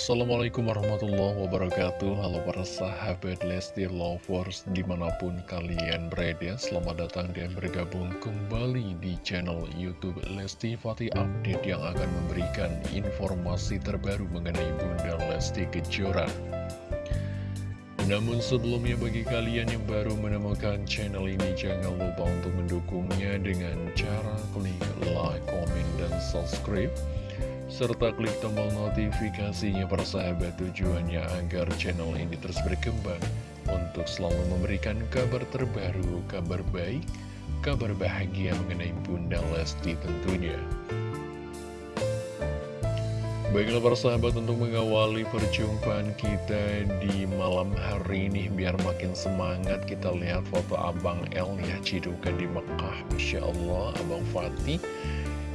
Assalamualaikum warahmatullahi wabarakatuh. Halo para sahabat Lesti Lovers Di mana pun kalian berada Selamat datang dan bergabung kembali di channel Youtube Lesti Fatih Update Yang akan memberikan informasi terbaru mengenai Bunda Lesti Kejora. Namun sebelumnya bagi kalian yang baru menemukan channel ini Jangan lupa untuk mendukungnya dengan cara klik like, komen, dan subscribe serta klik tombol notifikasinya para sahabat tujuannya agar channel ini terus berkembang untuk selalu memberikan kabar terbaru, kabar baik, kabar bahagia mengenai Bunda Lesti tentunya. Baiklah para sahabat untuk mengawali perjumpaan kita di malam hari ini Biar makin semangat kita lihat foto Abang El ya Cidukan di Mekah Masya Allah Abang Fatih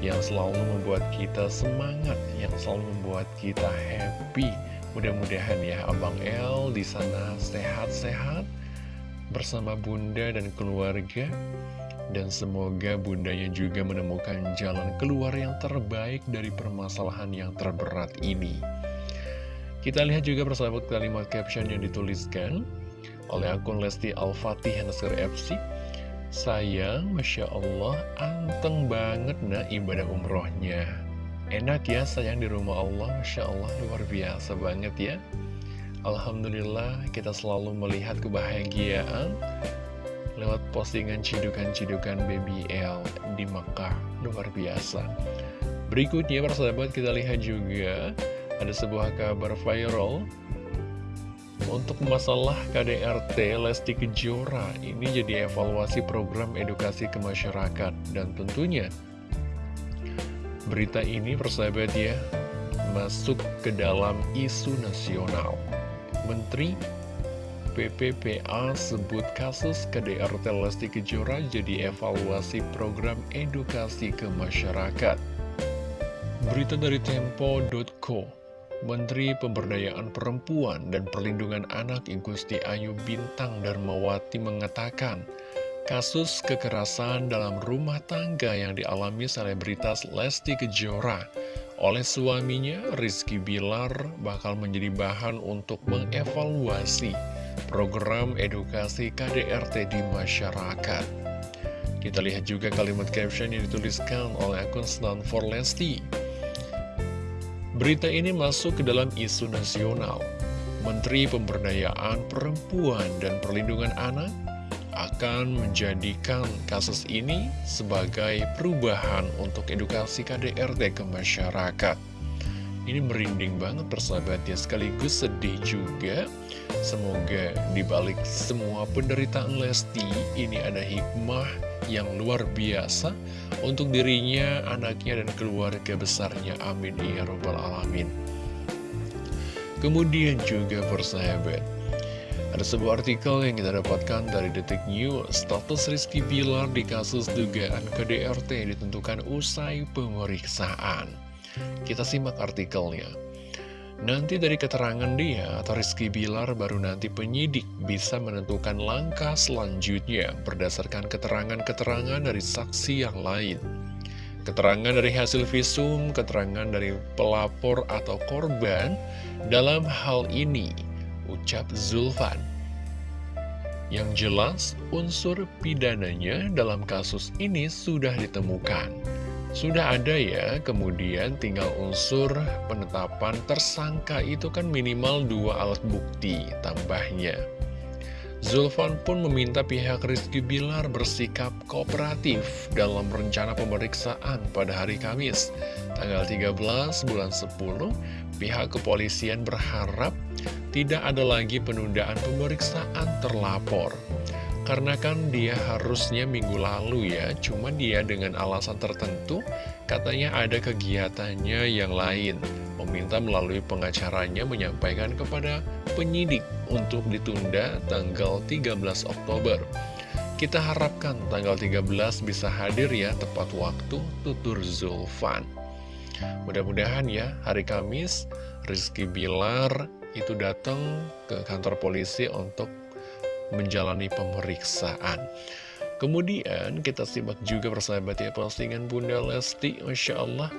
yang selalu membuat kita semangat, yang selalu membuat kita happy. Mudah-mudahan ya Abang El di sana sehat-sehat bersama Bunda dan keluarga. Dan semoga bundanya juga menemukan jalan keluar yang terbaik dari permasalahan yang terberat ini. Kita lihat juga persahabat kalimat caption yang dituliskan oleh akun Lesti Al-Fatih FC. Sayang, Masya Allah, anteng banget nah ibadah umrohnya. Enak ya sayang di rumah Allah, Masya Allah, luar biasa banget ya. Alhamdulillah kita selalu melihat kebahagiaan lewat postingan cidukan-cidukan Baby L di Mekah, luar biasa. Berikutnya persahabat kita lihat juga ada sebuah kabar viral untuk masalah KDRT Lesti Kejora ini jadi evaluasi program edukasi ke masyarakat dan tentunya berita ini persahabat ya masuk ke dalam isu nasional. Menteri PPPA sebut kasus KDRT Lesti Kejora jadi evaluasi program edukasi ke masyarakat. Berita dari Tempo.co Menteri Pemberdayaan Perempuan dan Perlindungan Anak Igusti Ayu Bintang Darmawati mengatakan, kasus kekerasan dalam rumah tangga yang dialami selebritas Lesti Kejora oleh suaminya Rizky Bilar bakal menjadi bahan untuk mengevaluasi program edukasi KDRT di masyarakat. Kita lihat juga kalimat caption yang dituliskan oleh akun Stanford Lesti. Berita ini masuk ke dalam isu nasional. Menteri Pemberdayaan Perempuan dan Perlindungan Anak akan menjadikan kasus ini sebagai perubahan untuk edukasi KDRT ke masyarakat. Ini merinding banget persahabat ya, sekaligus sedih juga. Semoga dibalik semua penderitaan Lesti, ini ada hikmah yang luar biasa untuk dirinya, anaknya, dan keluarga besarnya. Amin. Ya Rabbal Alamin. Kemudian juga persahabat, ada sebuah artikel yang kita dapatkan dari Detik News, status Rizky Bilar di kasus dugaan KDRT ditentukan usai pemeriksaan. Kita simak artikelnya. Nanti dari keterangan dia atau Rizky Bilar baru nanti penyidik bisa menentukan langkah selanjutnya berdasarkan keterangan-keterangan dari saksi yang lain. Keterangan dari hasil visum, keterangan dari pelapor atau korban dalam hal ini, ucap Zulfan. Yang jelas, unsur pidananya dalam kasus ini sudah ditemukan. Sudah ada ya, kemudian tinggal unsur penetapan tersangka itu kan minimal dua alat bukti tambahnya. Zulfan pun meminta pihak Rizky Bilar bersikap kooperatif dalam rencana pemeriksaan pada hari Kamis, tanggal 13 bulan 10, pihak kepolisian berharap tidak ada lagi penundaan pemeriksaan terlapor. Karena kan dia harusnya minggu lalu ya, cuma dia dengan alasan tertentu, katanya ada kegiatannya yang lain. Meminta melalui pengacaranya menyampaikan kepada penyidik untuk ditunda tanggal 13 Oktober. Kita harapkan tanggal 13 bisa hadir ya tepat waktu tutur Zulfan. Mudah-mudahan ya hari Kamis Rizky Bilar itu datang ke kantor polisi untuk menjalani pemeriksaan. Kemudian kita simak juga persahabat ya postingan Bunda Lesti, Masya Allah.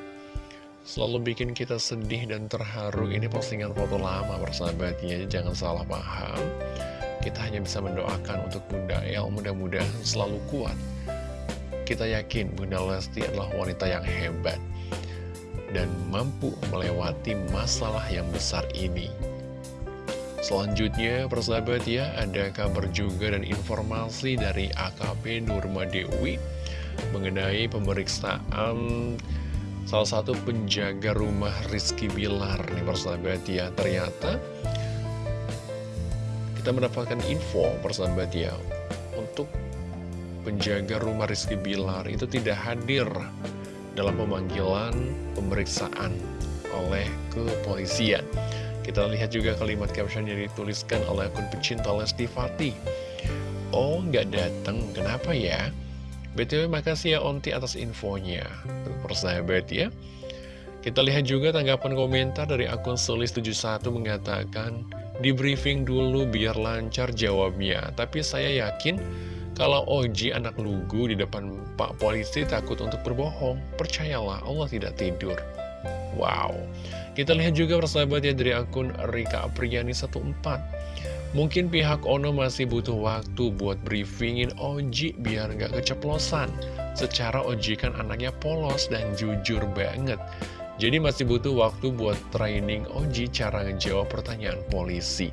selalu bikin kita sedih dan terharu Ini postingan foto lama persahabatnya Jangan salah paham Kita hanya bisa mendoakan untuk Bunda El Mudah-mudahan selalu kuat Kita yakin Bunda Lesti adalah wanita yang hebat Dan mampu melewati masalah yang besar ini Selanjutnya, persahabat ya, ada kabar juga dan informasi dari AKP Nurma Dewi mengenai pemeriksaan salah satu penjaga rumah Rizky Bilar. Nih persahabat ya ternyata kita mendapatkan info persahabat ya untuk penjaga rumah Rizky Bilar itu tidak hadir dalam pemanggilan pemeriksaan oleh kepolisian kita lihat juga kalimat caption yang dituliskan oleh akun pecinta Lesti Fatih. Oh nggak datang kenapa ya? BTW makasih ya Onti atas infonya. Persahabat ya. Kita lihat juga tanggapan komentar dari akun Solis71 mengatakan Di briefing dulu biar lancar jawabnya. Tapi saya yakin kalau Oji anak lugu di depan Pak Polisi takut untuk berbohong. Percayalah Allah tidak tidur. Wow Kita lihat juga persahabat ya dari akun Rika Apriani 14 Mungkin pihak Ono masih butuh waktu buat briefingin Oji biar nggak keceplosan. Secara Oji kan anaknya polos dan jujur banget. Jadi masih butuh waktu buat training Oji cara ngejawab pertanyaan polisi.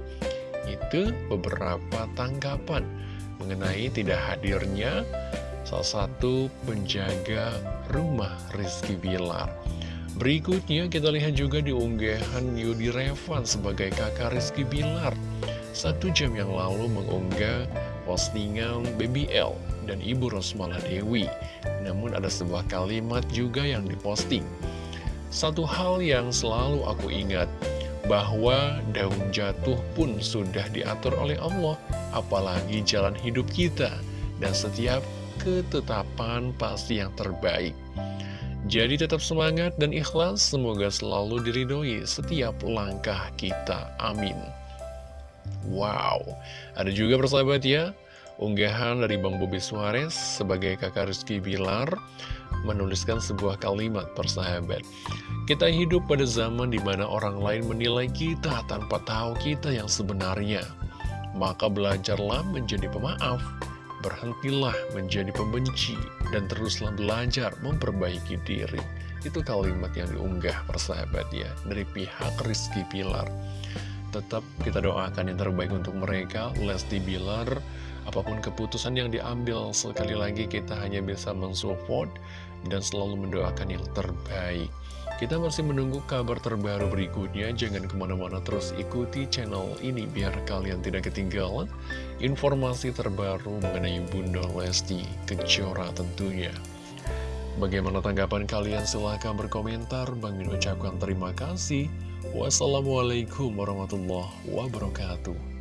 Itu beberapa tanggapan mengenai tidak hadirnya salah satu penjaga rumah Rizky Bilar. Berikutnya kita lihat juga di unggahan Yudi Revan sebagai kakak Rizky Bilar satu jam yang lalu mengunggah postingan BBL dan Ibu Rosmala Dewi. Namun ada sebuah kalimat juga yang diposting. Satu hal yang selalu aku ingat, bahwa daun jatuh pun sudah diatur oleh Allah, apalagi jalan hidup kita, dan setiap ketetapan pasti yang terbaik. Jadi tetap semangat dan ikhlas, semoga selalu diridhoi setiap langkah kita. Amin. Wow, ada juga persahabat ya, unggahan dari Bang Bobi Suarez sebagai kakak Rizky Bilar menuliskan sebuah kalimat persahabat. Kita hidup pada zaman di mana orang lain menilai kita tanpa tahu kita yang sebenarnya. Maka belajarlah menjadi pemaaf, berhentilah menjadi pembenci, dan teruslah belajar memperbaiki diri. Itu kalimat yang diunggah persahabat ya, dari pihak Rizky Pilar tetap kita doakan yang terbaik untuk mereka, Lesti Bilar, apa pun keputusan yang diambil, sekali lagi kita hanya bisa mensupport dan selalu mendoakan yang terbaik. Kita masih menunggu kabar terbaru berikutnya, jangan ke mana-mana terus ikuti channel ini biar kalian tidak ketinggalan informasi terbaru mengenai Bunda Lesti Kejora tentunya. Bagaimana tanggapan kalian? Silahkan berkomentar. Bang Min ucapkan terima kasih. Wassalamualaikum warahmatullahi wabarakatuh.